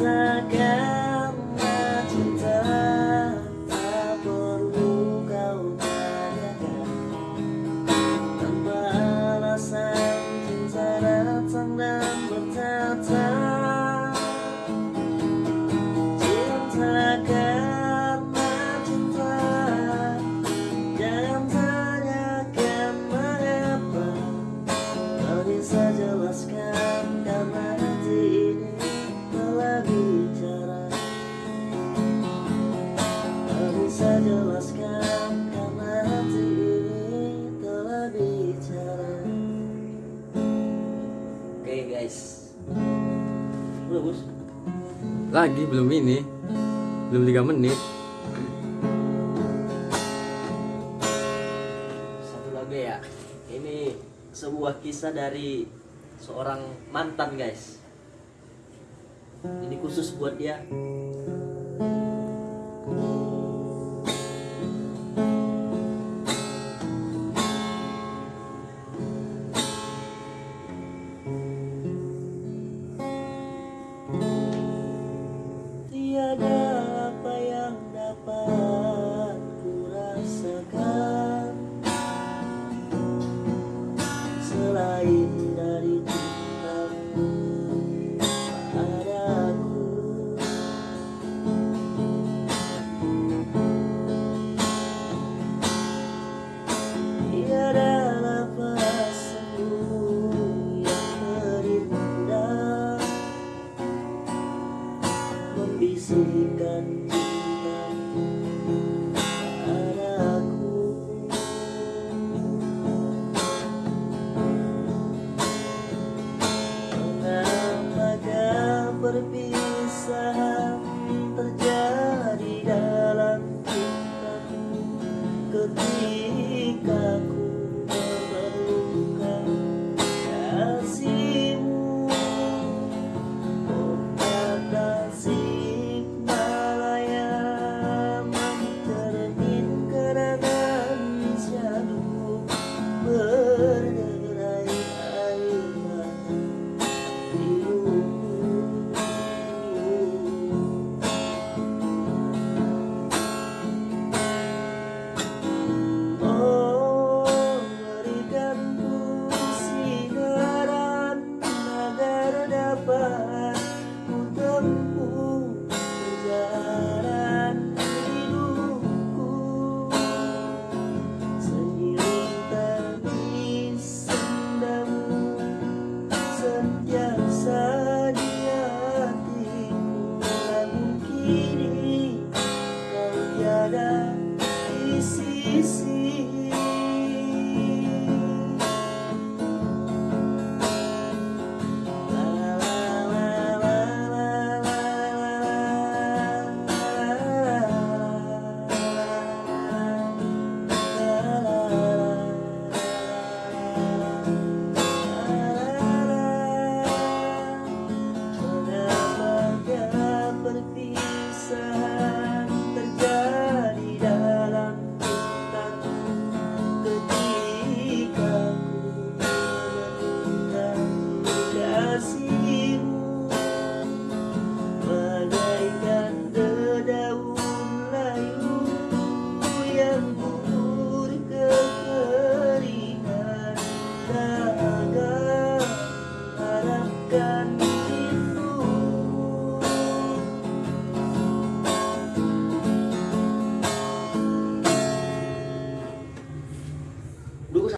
matagal Lagi belum ini. Belum 3 menit. Satu lagi ya Ini sebuah kisah dari seorang mantan guys Ini khusus buat dia Selain dari cintamu padaku Tiada nafasmu yang terindah membisikkan cintamu dapat ku tempuh perjalanan hidupku. Seiring tangis sendamu sentiasa di hatiku, namun kini